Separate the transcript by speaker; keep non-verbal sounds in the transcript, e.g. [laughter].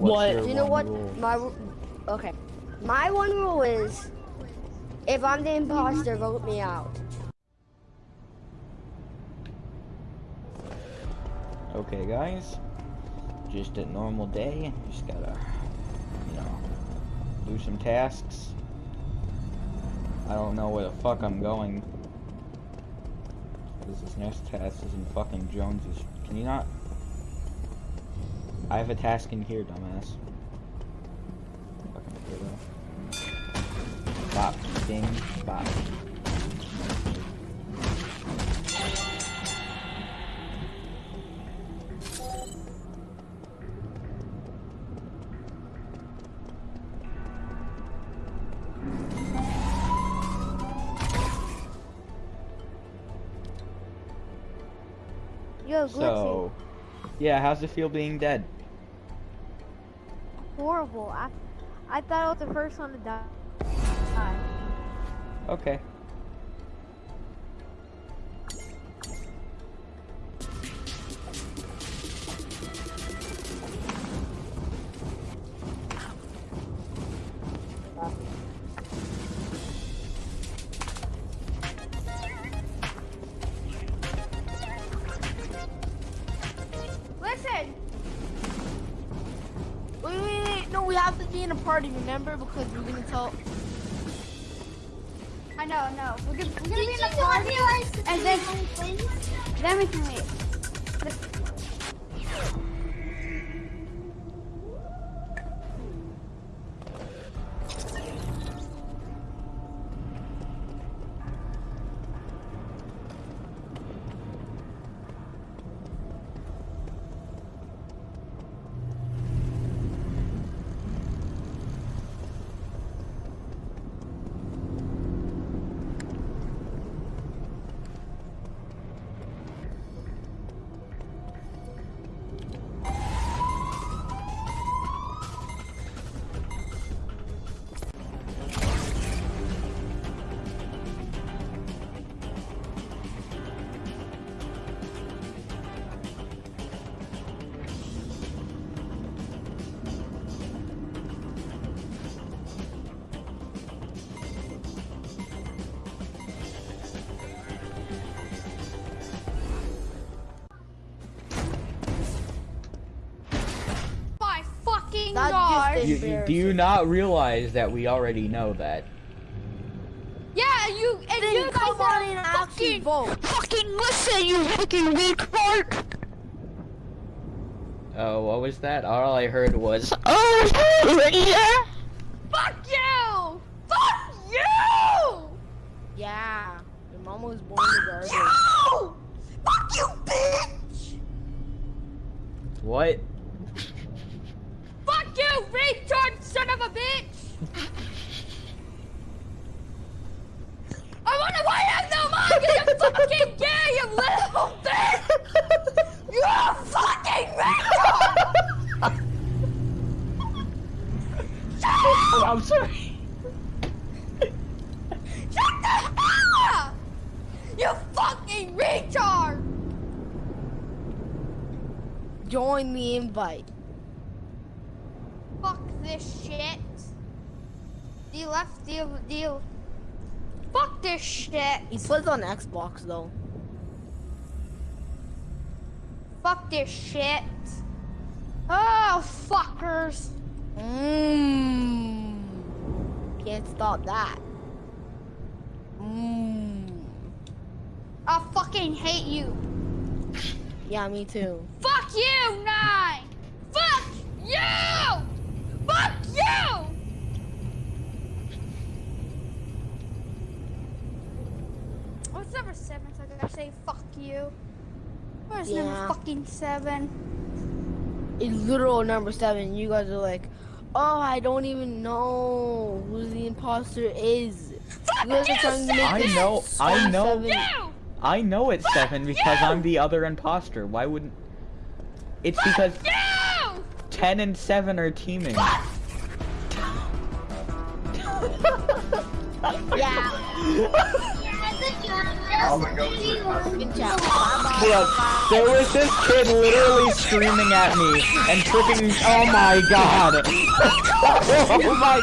Speaker 1: What's
Speaker 2: What? You know what?
Speaker 1: rule?
Speaker 2: My ru- okay. My one rule is, if I'm the imposter, vote me out.
Speaker 1: Okay, guys. Just a normal day. Just gotta, you know, do some tasks. I don't know where the fuck I'm going. Because this next task is in fucking Jones's. Can you not? I have a task in here, dumbass. Fucking weirdo. Bop, ding, bop.
Speaker 2: Yo,
Speaker 1: So, yeah, how's it feel being dead?
Speaker 3: Horrible. I, I thought I was the first one to die.
Speaker 1: Okay.
Speaker 4: Have to be in a party, remember? Because we're gonna tell.
Speaker 5: I know, I know. We're gonna, we're gonna
Speaker 6: Did
Speaker 5: be in the party, and then, then we can leave. Fucking
Speaker 2: That's
Speaker 5: god.
Speaker 1: You, you, do you not realize that we already know that?
Speaker 5: Yeah, you and
Speaker 2: Then
Speaker 5: you guys
Speaker 2: come on
Speaker 5: are
Speaker 2: and actually
Speaker 5: fucking,
Speaker 2: vote.
Speaker 5: fucking listen, you fucking weak fart.
Speaker 1: Oh, what was that? All I heard was,
Speaker 5: Oh, [laughs] yeah. Fuck you! Fuck you!
Speaker 2: Yeah. Your mama was born in the garden.
Speaker 5: You! Fuck you, bitch!
Speaker 1: what?
Speaker 5: Fuck you, retard son of a bitch! I wonder why you have no mind, cause you're fucking gay, you little bitch! You're a fucking retard!
Speaker 1: Oh, I'm sorry.
Speaker 5: Shut the hell up! You fucking retard!
Speaker 2: Join the invite.
Speaker 5: Fuck this shit. Deal left, deal, deal. Fuck this shit.
Speaker 2: He plays on Xbox though.
Speaker 5: Fuck this shit. Oh, fuckers.
Speaker 2: Mmm. Can't stop that. Mmm.
Speaker 5: I fucking hate you.
Speaker 2: Yeah, me too.
Speaker 5: Fuck you, Nine. Fuck you. Fuck you. What's number seven? So I gotta say fuck you. Where's
Speaker 2: Yeah.
Speaker 5: number fucking seven?
Speaker 2: It's literal number seven. You guys are like, oh, I don't even know who the imposter is.
Speaker 5: Fuck
Speaker 2: You guys are
Speaker 5: you,
Speaker 2: trying to make
Speaker 1: I know- I know-
Speaker 2: seven.
Speaker 5: You.
Speaker 1: I know it's seven because
Speaker 5: you!
Speaker 1: I'm the other imposter. Why wouldn't? It's because
Speaker 5: You.
Speaker 1: ten and seven are teaming.
Speaker 2: Yeah. [laughs]
Speaker 1: Look, there was this kid literally screaming at me and tripping. Oh my god! [laughs] oh my